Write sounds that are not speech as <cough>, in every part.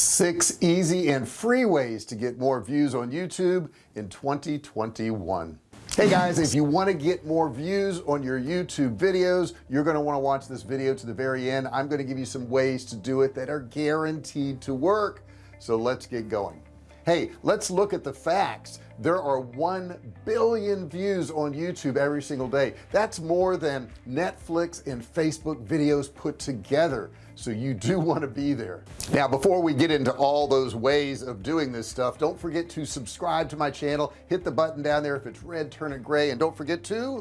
six easy and free ways to get more views on YouTube in 2021 hey guys if you want to get more views on your YouTube videos you're going to want to watch this video to the very end. I'm going to give you some ways to do it that are guaranteed to work. So let's get going hey let's look at the facts. There are 1 billion views on YouTube every single day. That's more than Netflix and Facebook videos put together. So you do <laughs> want to be there. Now before we get into all those ways of doing this stuff don't forget to subscribe to my channel. Hit the button down there if it's red turn it gray and don't forget to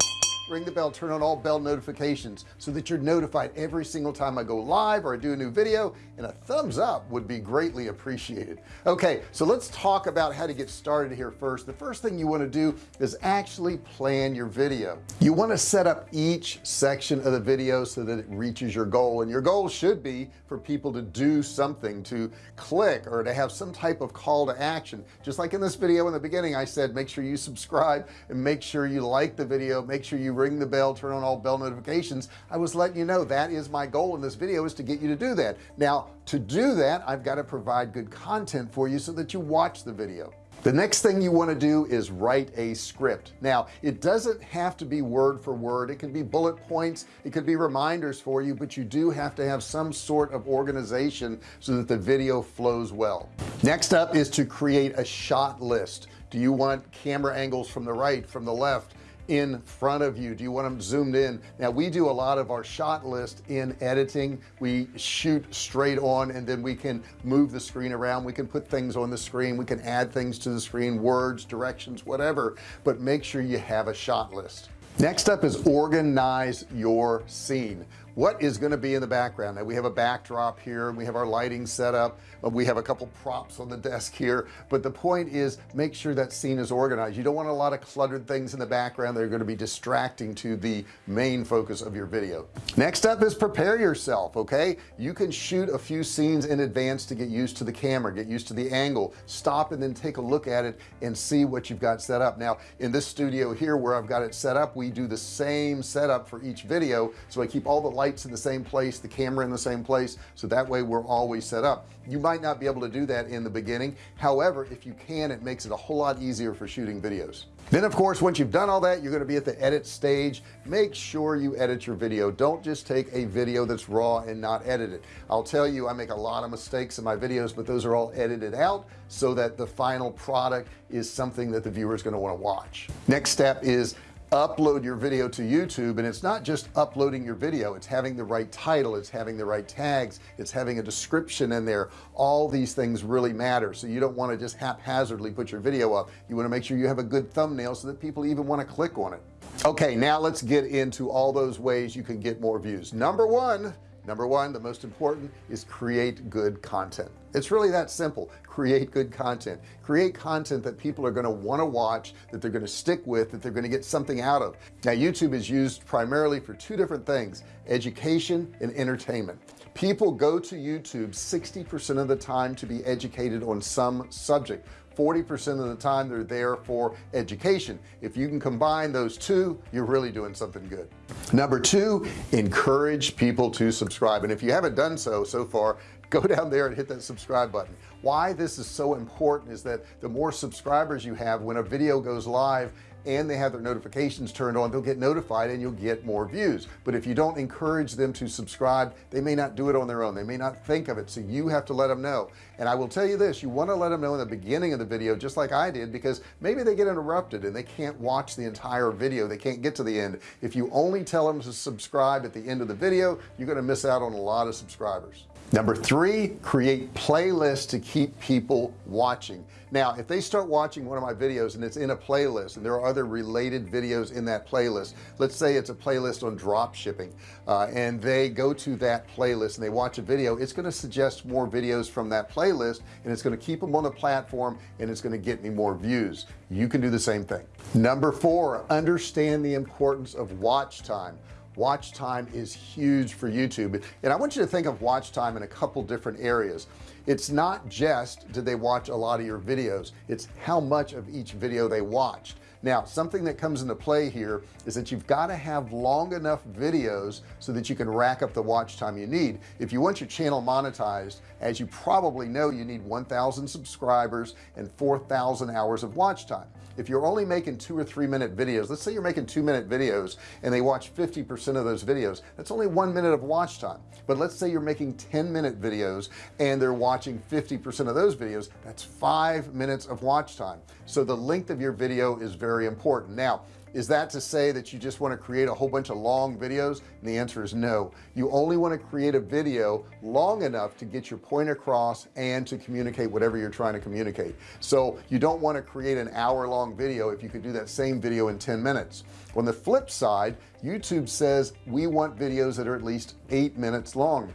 ring the bell turn on all bell notifications so that you're notified every single time I go live or I do a new video and a thumbs up would be greatly appreciated. Okay so let's talk about how to get started here first. The first thing you want to do is actually plan your video. You want to set up each section of the video so that it reaches your goal and your goal should be for people to do something to click or to have some type of call to action. Just like in this video in the beginning I said make sure you subscribe and make sure you like the video make sure you ring the bell turn on all bell notifications I was letting you know that is my goal in this video is to get you to do that. Now to do that I've got to provide good content for you so that you watch the video. The next thing you want to do is write a script. Now it doesn't have to be word for word. It can be bullet points. It could be reminders for you but you do have to have some sort of organization so that the video flows well. Next up is to create a shot list. Do you want camera angles from the right from the left in front of you. Do you want them zoomed in? Now we do a lot of our shot list in editing. We shoot straight on and then we can move the screen around. We can put things on the screen. We can add things to the screen words directions whatever. But make sure you have a shot list. Next up is organize your scene what is going to be in the background. Now we have a backdrop here we have our lighting set up we have a couple props on the desk here. But the point is make sure that scene is organized. You don't want a lot of cluttered things in the background that are going to be distracting to the main focus of your video. Next up is prepare yourself okay? You can shoot a few scenes in advance to get used to the camera get used to the angle. Stop and then take a look at it and see what you've got set up. Now in this studio here where I've got it set up we do the same setup for each video so I keep all the lights lights in the same place the camera in the same place so that way we're always set up. You might not be able to do that in the beginning. However if you can it makes it a whole lot easier for shooting videos. Then of course once you've done all that you're going to be at the edit stage. Make sure you edit your video. Don't just take a video that's raw and not edit it. I'll tell you I make a lot of mistakes in my videos but those are all edited out so that the final product is something that the viewer is going to want to watch. Next step is upload your video to YouTube and it's not just uploading your video it's having the right title it's having the right tags it's having a description in there. All these things really matter so you don't want to just haphazardly put your video up. You want to make sure you have a good thumbnail so that people even want to click on it. Okay now let's get into all those ways you can get more views. Number one number one the most important is create good content. It's really that simple. Create good content. Create content that people are going to want to watch that they're going to stick with that they're going to get something out of. Now YouTube is used primarily for two different things education and entertainment. People go to YouTube 60% of the time to be educated on some subject 40% of the time they're there for education. If you can combine those two you're really doing something good. Number two encourage people to subscribe. And if you haven't done so so far <laughs> go down there and hit that subscribe button. Why this is so important is that the more subscribers you have when a video goes live and they have their notifications turned on they'll get notified and you'll get more views. But if you don't encourage them to subscribe they may not do it on their own. They may not think of it. So you have to let them know. And I will tell you this you want to let them know in the beginning of the video just like I did because maybe they get interrupted and they can't watch the entire video. They can't get to the end. If you only tell them to subscribe at the end of the video you're going to miss out on a lot of subscribers number three create playlists to keep people watching. Now if they start watching one of my videos and it's in a playlist and there are other related videos in that playlist let's say it's a playlist on drop shipping uh, and they go to that playlist and they watch a video it's going to suggest more videos from that playlist and it's going to keep them on the platform and it's going to get me more views. You can do the same thing. Number four understand the importance of watch time watch time is huge for YouTube. And I want you to think of watch time in a couple different areas it's not just did they watch a lot of your videos it's how much of each video they watched. Now something that comes into play here is that you've got to have long enough videos so that you can rack up the watch time you need. If you want your channel monetized as you probably know you need 1,000 subscribers and 4,000 hours of watch time. If you're only making two or three minute videos let's say you're making two minute videos and they watch 50% of those videos that's only one minute of watch time. But let's say you're making 10 minute videos and they're watching 50% of those videos that's five minutes of watch time. So the length of your video is very important. Now is that to say that you just want to create a whole bunch of long videos? And the answer is no. You only want to create a video long enough to get your point across and to communicate whatever you're trying to communicate. So you don't want to create an hour-long video if you could do that same video in 10 minutes. On the flip side YouTube says we want videos that are at least eight minutes long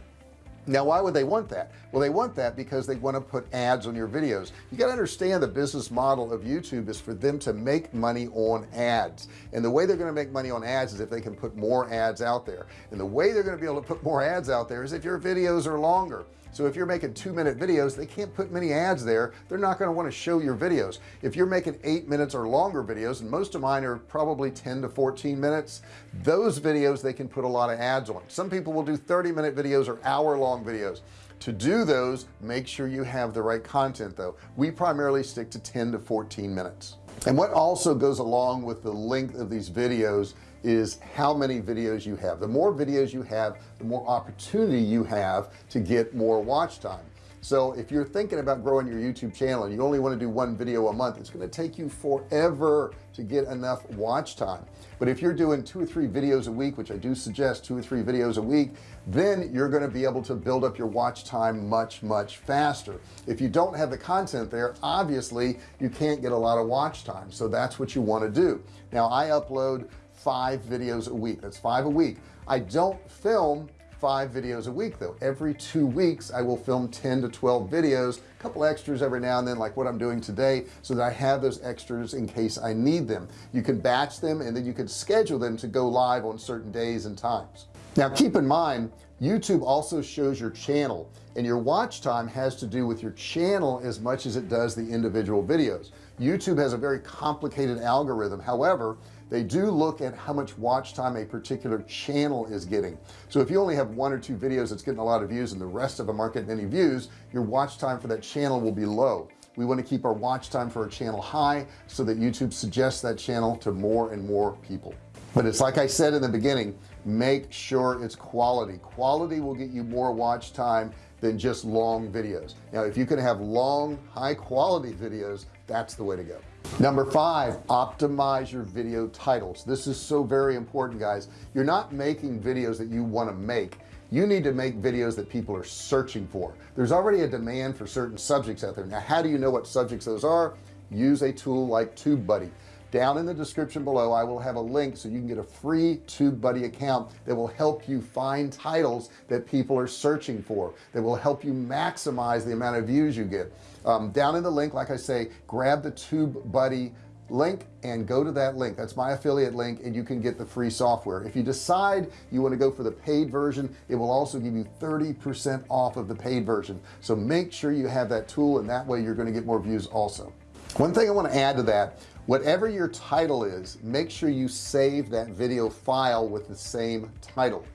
now why would they want that? Well they want that because they want to put ads on your videos. You got to understand the business model of YouTube is for them to make money on ads. And the way they're going to make money on ads is if they can put more ads out there. And the way they're going to be able to put more ads out there is if your videos are longer so if you're making two minute videos they can't put many ads there. They're not going to want to show your videos. If you're making eight minutes or longer videos and most of mine are probably 10 to 14 minutes those videos they can put a lot of ads on. Some people will do 30 minute videos or hour long videos. To do those make sure you have the right content though. We primarily stick to 10 to 14 minutes. And what also goes along with the length of these videos is how many videos you have. The more videos you have the more opportunity you have to get more watch time. So if you're thinking about growing your YouTube channel and you only want to do one video a month it's going to take you forever to get enough watch time. But if you're doing two or three videos a week which I do suggest two or three videos a week then you're going to be able to build up your watch time much much faster. If you don't have the content there obviously you can't get a lot of watch time. So that's what you want to do. Now I upload five videos a week. That's five a week. I don't film five videos a week though. Every two weeks I will film 10 to 12 videos a couple extras every now and then like what I'm doing today so that I have those extras in case I need them. You can batch them and then you can schedule them to go live on certain days and times. Now keep in mind YouTube also shows your channel and your watch time has to do with your channel as much as it does the individual videos. YouTube has a very complicated algorithm. However they do look at how much watch time a particular channel is getting. So if you only have one or two videos that's getting a lot of views and the rest of them aren't getting any views your watch time for that channel will be low. We want to keep our watch time for a channel high so that YouTube suggests that channel to more and more people. But it's like I said in the beginning make sure it's quality. Quality will get you more watch time than just long videos. Now if you can have long high quality videos that's the way to go. Number five optimize your video titles. This is so very important guys. You're not making videos that you want to make. You need to make videos that people are searching for. There's already a demand for certain subjects out there. Now how do you know what subjects those are? Use a tool like TubeBuddy down in the description below I will have a link so you can get a free TubeBuddy account that will help you find titles that people are searching for that will help you maximize the amount of views you get. Um, down in the link like I say grab the TubeBuddy link and go to that link. That's my affiliate link and you can get the free software. If you decide you want to go for the paid version it will also give you 30% off of the paid version. So make sure you have that tool and that way you're going to get more views also one thing I want to add to that whatever your title is make sure you save that video file with the same title.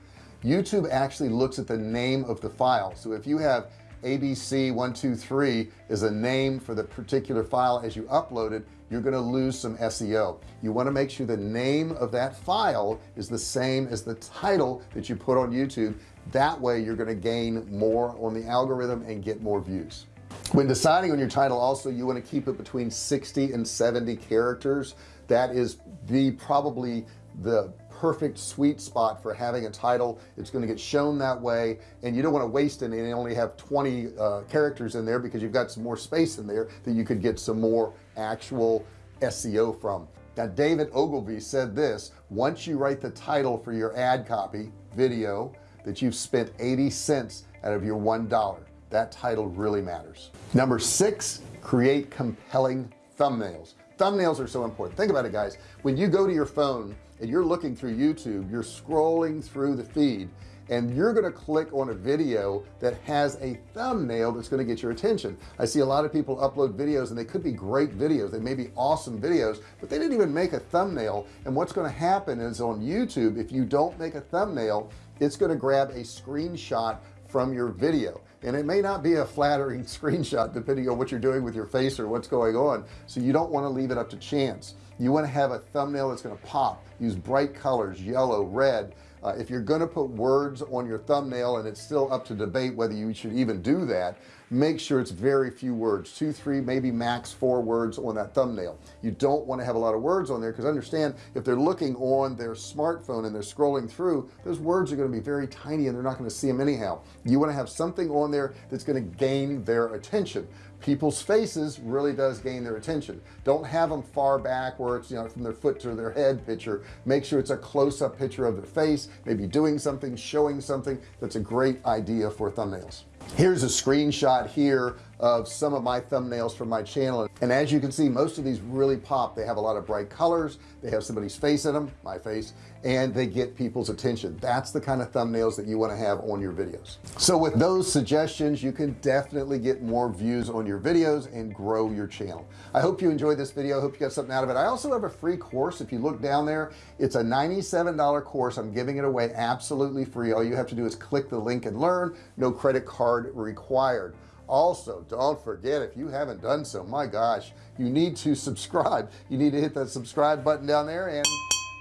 YouTube actually looks at the name of the file. So if you have ABC123 is a name for the particular file as you upload it you're going to lose some SEO you want to make sure the name of that file is the same as the title that you put on YouTube. That way you're going to gain more on the algorithm and get more views when deciding on your title also you want to keep it between 60 and 70 characters. That is the probably the perfect sweet spot for having a title. It's going to get shown that way and you don't want to waste any and only have 20 uh, characters in there because you've got some more space in there that you could get some more actual SEO from. Now David Ogilvy said this once you write the title for your ad copy video that you've spent 80 cents out of your one dollar that title really matters. Number six create compelling thumbnails. Thumbnails are so important. Think about it guys. When you go to your phone and you're looking through YouTube you're scrolling through the feed and you're going to click on a video that has a thumbnail that's going to get your attention. I see a lot of people upload videos and they could be great videos. They may be awesome videos but they didn't even make a thumbnail. And what's going to happen is on YouTube if you don't make a thumbnail it's going to grab a screenshot from your video and it may not be a flattering <laughs> screenshot depending on what you're doing with your face or what's going on. So you don't want to leave it up to chance. You want to have a thumbnail that's going to pop use bright colors yellow red. Uh, if you're going to put words on your thumbnail and it's still up to debate whether you should even do that make sure it's very few words two three maybe max four words on that thumbnail. You don't want to have a lot of words on there because understand if they're looking on their smartphone and they're scrolling through those words are going to be very tiny and they're not going to see them anyhow. You want to have something on there that's going to gain their attention people's faces really does gain their attention. Don't have them far back where it's you know from their foot to their head picture. Make sure it's a close-up picture of their face maybe doing something showing something. That's a great idea for thumbnails. Here's a screenshot here of some of my thumbnails from my channel. And as you can see most of these really pop. They have a lot of bright colors. They have somebody's face in them my face and they get people's attention. That's the kind of thumbnails that you want to have on your videos. So with those suggestions you can definitely get more views on your videos and grow your channel. I hope you enjoyed this video. I hope you got something out of it. I also have a free course. If you look down there it's a $97 course. I'm giving it away absolutely free. All you have to do is click the link and learn. No credit card required also don't forget if you haven't done so my gosh you need to subscribe. You need to hit that subscribe button down there and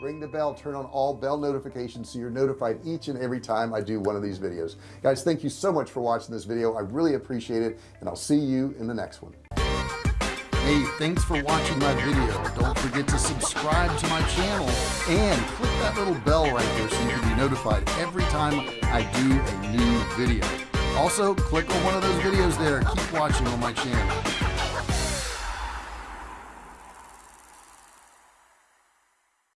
ring the bell. Turn on all bell notifications so you're notified each and every time I do one of these videos. Guys thank you so much for watching this video. I really appreciate it and I'll see you in the next one. Hey thanks for watching my video. Don't forget to subscribe to my channel and click that little bell right there so you can be notified every time I do a new video also click on one of those videos there. Keep watching on my channel